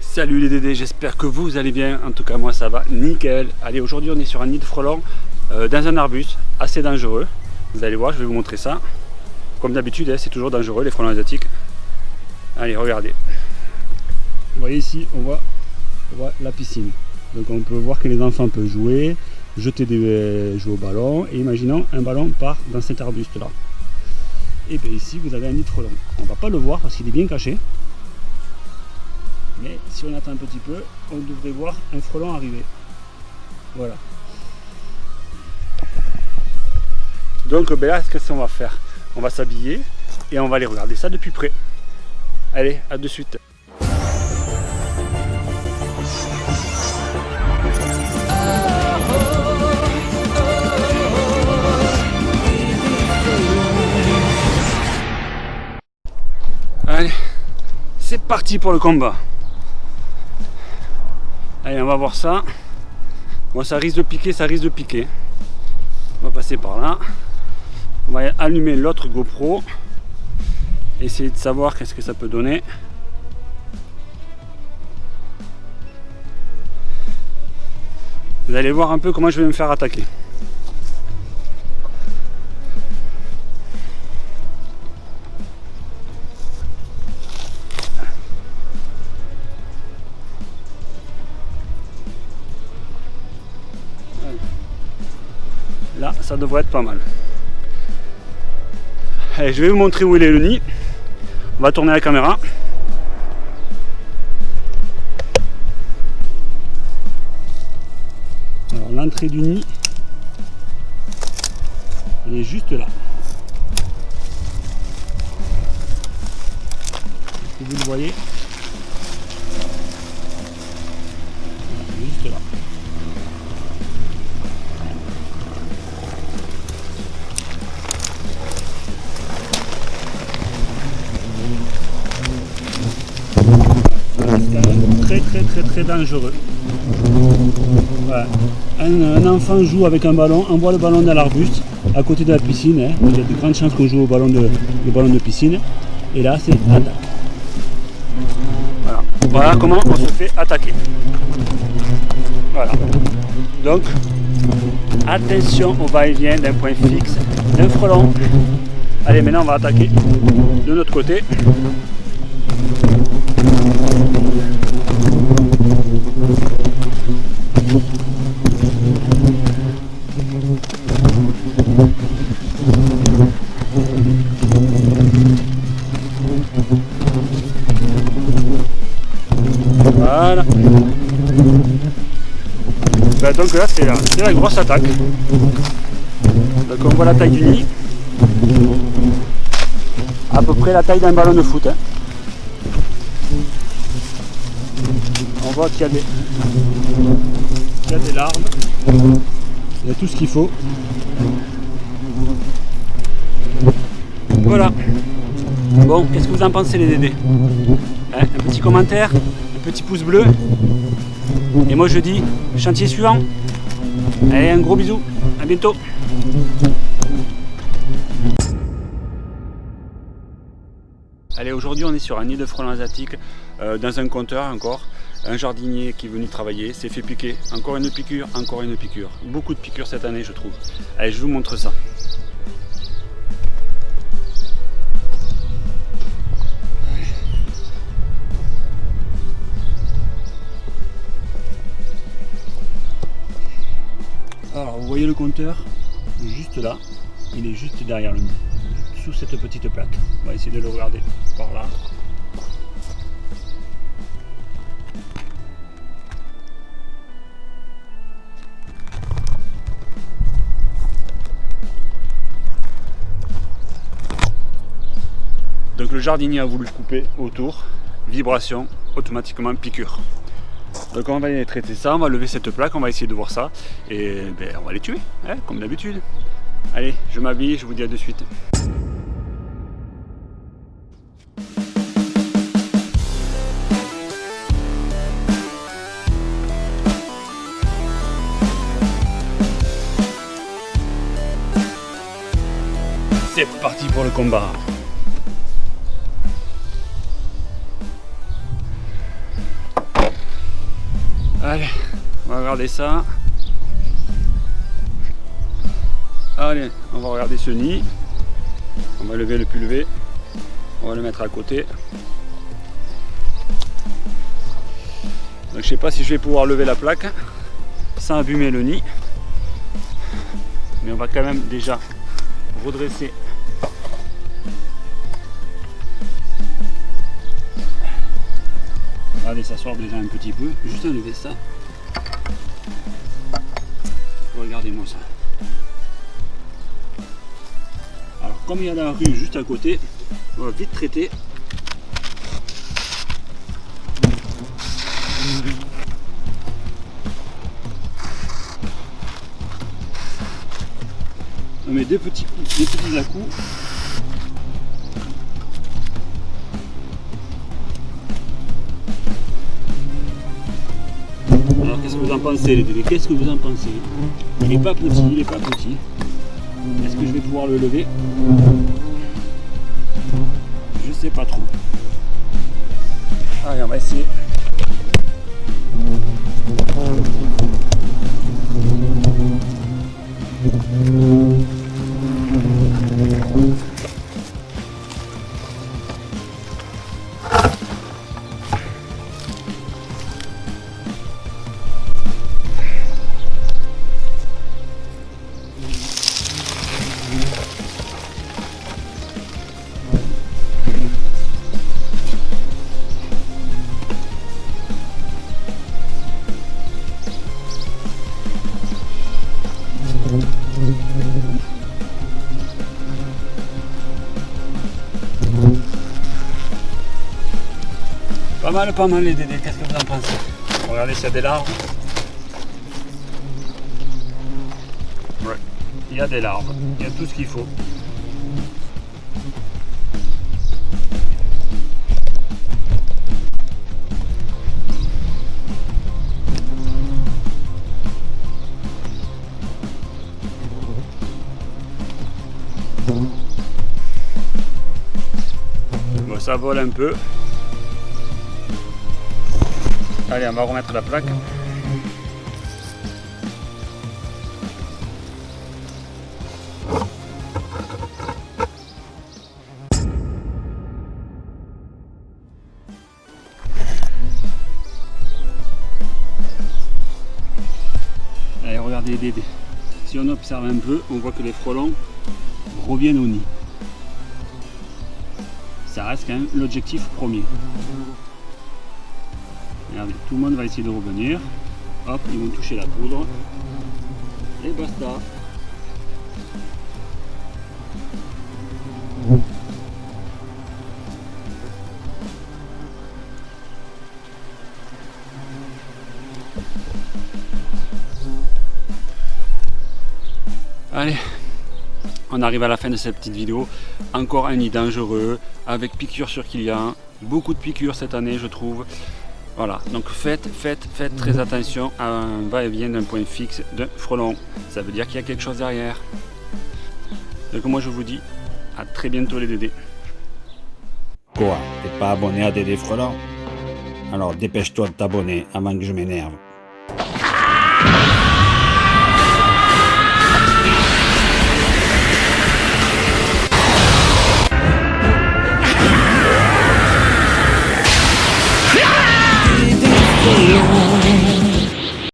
Salut les Dédés, j'espère que vous allez bien. En tout cas, moi ça va nickel. Allez, aujourd'hui on est sur un nid de frelons euh, dans un arbuste assez dangereux. Vous allez voir, je vais vous montrer ça. Comme d'habitude, hein, c'est toujours dangereux les frelons asiatiques. Allez, regardez. Vous voyez ici, on voit, on voit la piscine. Donc on peut voir que les enfants peuvent jouer, jeter des jouer au ballon. Et imaginons un ballon part dans cet arbuste là. Et bien ici vous avez un nid frelons. On va pas le voir parce qu'il est bien caché. Mais si on attend un petit peu, on devrait voir un frelon arriver. Voilà. Donc ben là, qu'est-ce qu'on va faire? On va s'habiller et on va aller regarder ça depuis près. Allez, à de suite. Parti pour le combat. Allez, on va voir ça. Bon, ça risque de piquer, ça risque de piquer. On va passer par là. On va allumer l'autre GoPro. Essayer de savoir qu'est-ce que ça peut donner. Vous allez voir un peu comment je vais me faire attaquer. Là, ça devrait être pas mal. Je vais vous montrer où il est le nid. On va tourner la caméra. Alors l'entrée du nid, elle est juste là. Que vous le voyez? Très très très très dangereux. Un, enfant joue avec un ballon, envoie le ballon dans l'arbuste à côté de la piscine. Hein. Il y a de grandes chances qu'on joue au ballon de, le ballon de piscine. Et là, c'est attaque. Voilà. voilà comment on se fait attaquer. Voilà. Donc, attention au va-et-vient d'un point fixe d'un frelon. Allez, maintenant on va attaquer de notre côté. Ben donc là c'est la, grosse attaque. Donc on voit la taille du nid. À peu près la taille d'un ballon de foot. Hein. On voit qu'il y, y, a des larves. Il y a tout ce qu'il faut. Voilà. Bon, qu'est-ce que vous en pensez les Dédés? Hein Un petit commentaire, un petit pouce bleu. Et moi je dis, chantier suivant. Allez, un gros bisou. À bientôt. Allez, aujourd'hui on est sur un nid de frelons asiatiques, euh, dans un compteur encore. Un jardinier qui est venu travailler, s'est fait piquer. Encore une piqûre, encore une piqûre. Beaucoup de piqûres cette année je trouve. Allez, je vous montre ça. Le compteur juste là, il est juste derrière le nid, sous cette petite plaque. On va essayer de le regarder par là. Donc le jardinier a voulu couper autour, vibration, automatiquement piqûre. Donc on va aller traiter ça, on va lever cette plaque, on va essayer de voir ça et ben, on va les tuer, hein, comme d'habitude. Allez, je m'habille, je vous dis à de suite. C'est parti pour le combat. On va regarder ça. Allez, on va regarder ce nid. On va lever le pulvé. On va le mettre à côté. Donc je sais pas si je vais pouvoir lever la plaque sans abîmer le nid. Mais on va quand même déjà redresser ça sort déjà un petit peu. Juste enlever ça. Regardez-moi ça. Alors, comme il y a la rue juste à côté, on va vite traiter. On met deux petits coups, deux petits à coups en pensez les bébés Qu'est-ce que vous en pensez? Il n'est pas petit, il n'est pas petit. Est-ce que je vais pouvoir le lever? Je sais pas trop. Mal, pas mal les dédés, qu'est-ce que vous en pensez? Regardez s'il y a des larves. Ouais, il y a des larves, il y a tout ce qu'il faut. Ça vole un peu. Allez, on va remettre la plaque. Allez, regardez les. Si on observe un peu, on voit que les frelons reviennent au nid. Ça reste quand même l'objectif premier. Tout le monde va essayer de revenir. Hop, ils vont toucher la poudre. Et basta. Allez, on arrive à la fin de cette petite vidéo. Encore un nid dangereux, avec piqûres sur Kylian. Beaucoup de piqûres cette année, je trouve. Voilà, donc faites, faites, faites très attention à un va-et-vient d'un point fixe d'un frelon. Ça veut dire qu'il y a quelque chose derrière. Donc moi je vous dis à très bientôt les Dédés. Quoi? T'es pas abonné à Dédé Frelon? Alors dépêche-toi de t'abonner avant que je m'énerve. Lord.